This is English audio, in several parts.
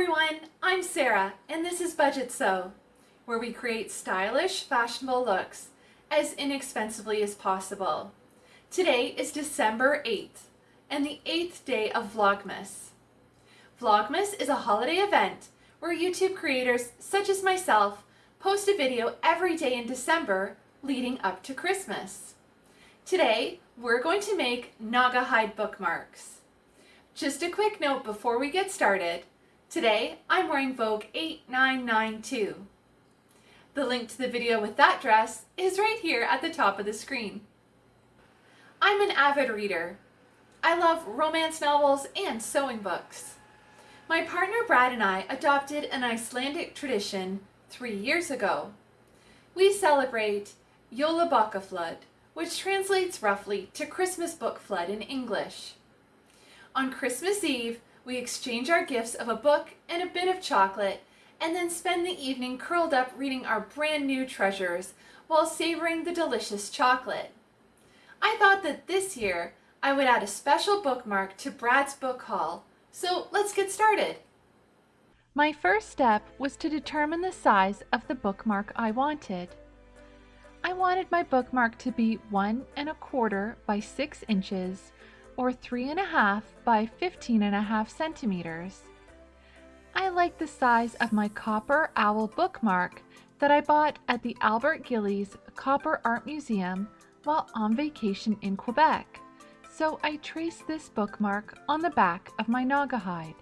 everyone, I'm Sarah and this is Budget Sew, where we create stylish, fashionable looks as inexpensively as possible. Today is December 8th and the 8th day of Vlogmas. Vlogmas is a holiday event where YouTube creators such as myself post a video every day in December leading up to Christmas. Today, we're going to make Naugahyde bookmarks. Just a quick note before we get started. Today, I'm wearing Vogue 8992. The link to the video with that dress is right here at the top of the screen. I'm an avid reader. I love romance novels and sewing books. My partner Brad and I adopted an Icelandic tradition three years ago. We celebrate Jólabókaflóð, which translates roughly to Christmas book flood in English. On Christmas Eve, we exchange our gifts of a book and a bit of chocolate and then spend the evening curled up reading our brand new treasures while savoring the delicious chocolate. I thought that this year I would add a special bookmark to Brad's book haul, so let's get started. My first step was to determine the size of the bookmark I wanted. I wanted my bookmark to be one and a quarter by six inches or three and a half by 15 and a half centimeters. I like the size of my copper owl bookmark that I bought at the Albert Gillies Copper Art Museum while on vacation in Quebec, so I traced this bookmark on the back of my Naugahyde.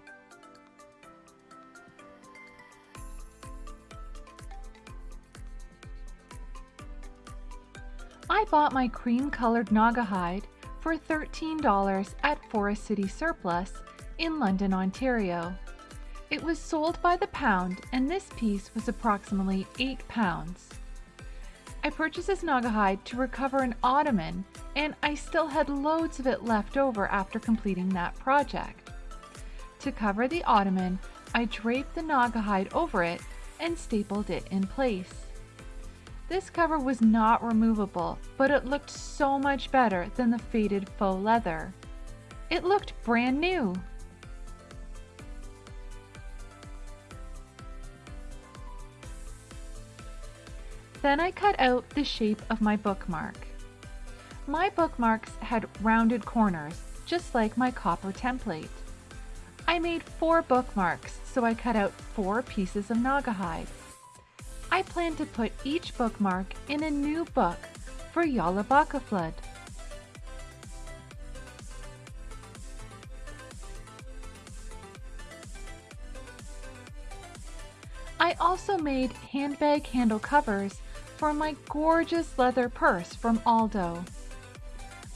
I bought my cream colored Naugahyde for $13 at Forest City Surplus in London, Ontario. It was sold by the pound and this piece was approximately 8 pounds. I purchased this Naugahyde to recover an ottoman and I still had loads of it left over after completing that project. To cover the ottoman, I draped the Naugahyde over it and stapled it in place. This cover was not removable, but it looked so much better than the faded faux leather. It looked brand new. Then I cut out the shape of my bookmark. My bookmarks had rounded corners, just like my copper template. I made four bookmarks, so I cut out four pieces of Naugahyde. I plan to put each bookmark in a new book for Jólabókaflóð. I also made handbag handle covers for my gorgeous leather purse from Aldo.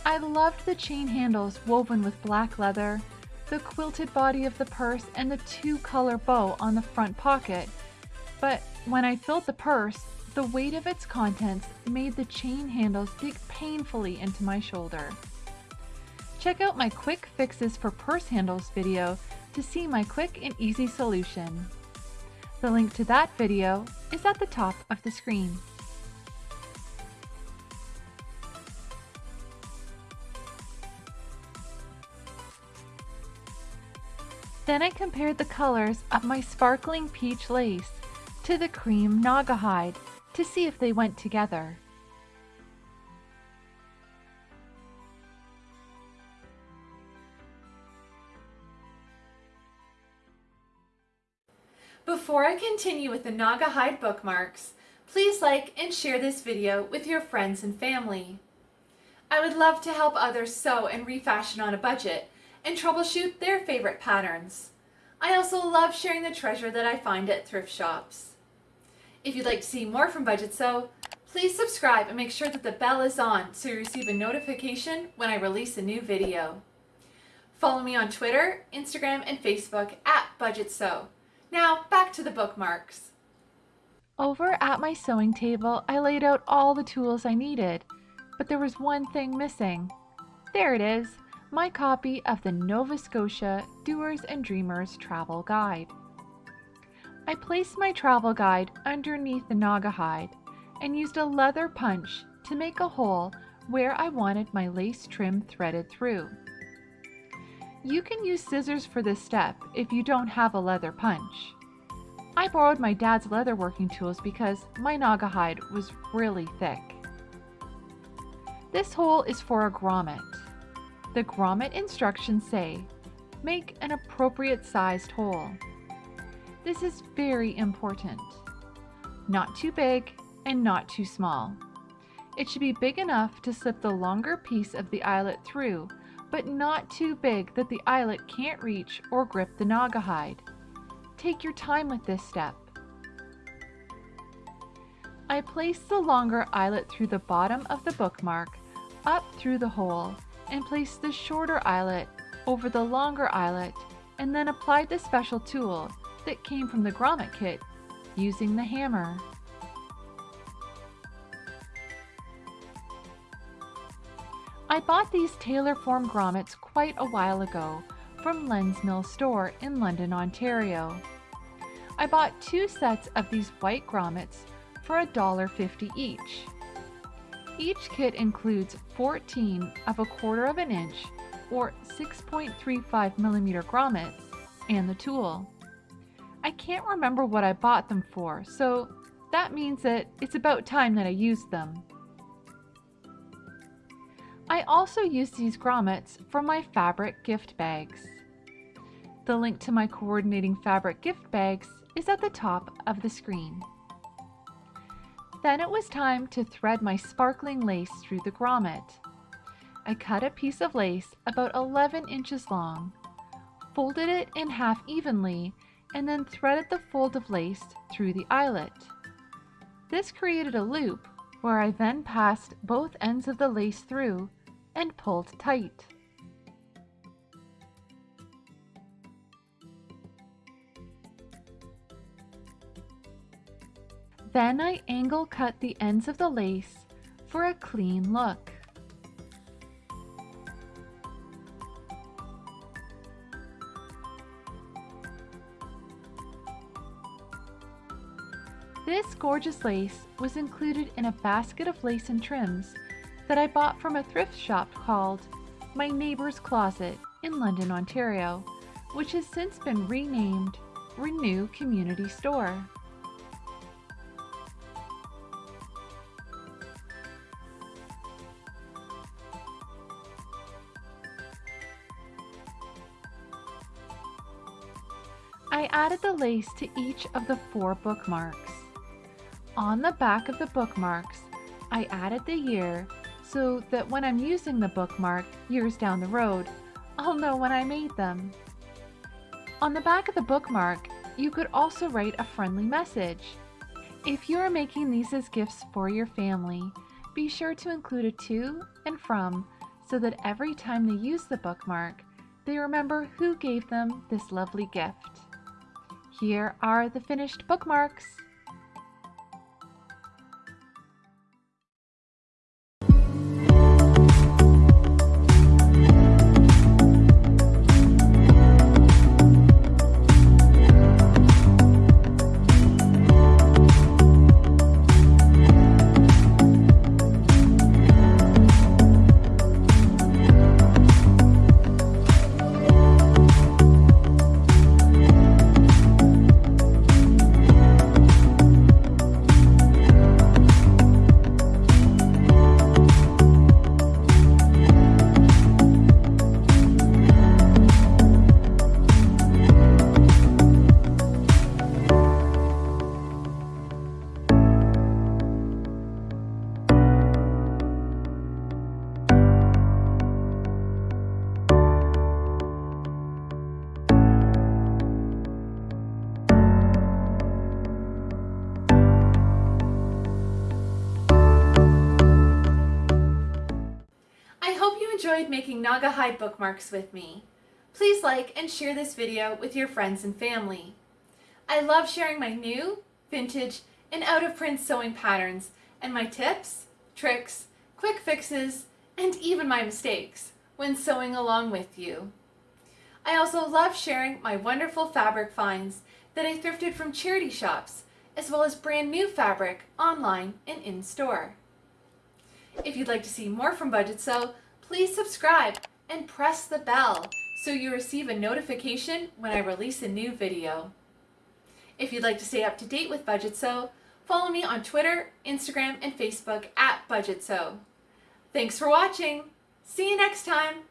I loved the chain handles woven with black leather, the quilted body of the purse, and the two-color bow on the front pocket, but when I filled the purse, the weight of its contents made the chain handles dig painfully into my shoulder. Check out my quick fixes for purse handles video to see my quick and easy solution. The link to that video is at the top of the screen. Then I compared the colors of my sparkling peach lace to the cream Naugahyde to see if they went together. Before I continue with the Naugahyde bookmarks, please like and share this video with your friends and family. I would love to help others sew and refashion on a budget and troubleshoot their favorite patterns. I also love sharing the treasure that I find at thrift shops. If you'd like to see more from Budget Sew, please subscribe and make sure that the bell is on so you receive a notification when I release a new video. Follow me on Twitter, Instagram, and Facebook at Budget Sew. Now back to the bookmarks. Over at my sewing table, I laid out all the tools I needed, but there was one thing missing. There it is, my copy of the Nova Scotia Doers and Dreamers Travel Guide. I placed my travel guide underneath the Naugahyde and used a leather punch to make a hole where I wanted my lace trim threaded through. You can use scissors for this step if you don't have a leather punch. I borrowed my dad's leather working tools because my Naugahyde was really thick. This hole is for a grommet. The grommet instructions say, make an appropriate sized hole. This is very important. Not too big and not too small. It should be big enough to slip the longer piece of the eyelet through, but not too big that the eyelet can't reach or grip the Naugahyde. Take your time with this step. I place the longer eyelet through the bottom of the bookmark, up through the hole, and place the shorter eyelet over the longer eyelet, and then applied the special tool that came from the grommet kit using the hammer. I bought these Tailorform grommets quite a while ago from Len's Mill store in London, Ontario. I bought two sets of these white grommets for $1.50 each. Each kit includes 14 of a quarter of an inch or 6.35 millimeter grommets and the tool. I can't remember what I bought them for, so that means that it's about time that I used them. I also use these grommets for my fabric gift bags. The link to my coordinating fabric gift bags is at the top of the screen. Then it was time to thread my sparkling lace through the grommet. I cut a piece of lace about 11 inches long, folded it in half evenly, and then threaded the fold of lace through the eyelet. This created a loop where I then passed both ends of the lace through and pulled tight. Then I angle cut the ends of the lace for a clean look. Gorgeous lace was included in a basket of lace and trims that I bought from a thrift shop called My Neighbor's Closet in London, Ontario, which has since been renamed Renew Community Store. I added the lace to each of the four bookmarks. On the back of the bookmarks, I added the year so that when I'm using the bookmark years down the road, I'll know when I made them. On the back of the bookmark, you could also write a friendly message. If you are making these as gifts for your family, be sure to include a to and from so that every time they use the bookmark, they remember who gave them this lovely gift. Here are the finished bookmarks. Enjoyed making Naugahyde bookmarks with me. Please like and share this video with your friends and family. I love sharing my new, vintage, and out-of-print sewing patterns and my tips, tricks, quick fixes, and even my mistakes when sewing along with you. I also love sharing my wonderful fabric finds that I thrifted from charity shops, as well as brand new fabric online and in-store. If you'd like to see more from Budget Sew, please subscribe and press the bell so you receive a notification when I release a new video. If you'd like to stay up to date with Budget Sew, follow me on Twitter, Instagram, and Facebook at Budget Sew. Thanks for watching. See you next time.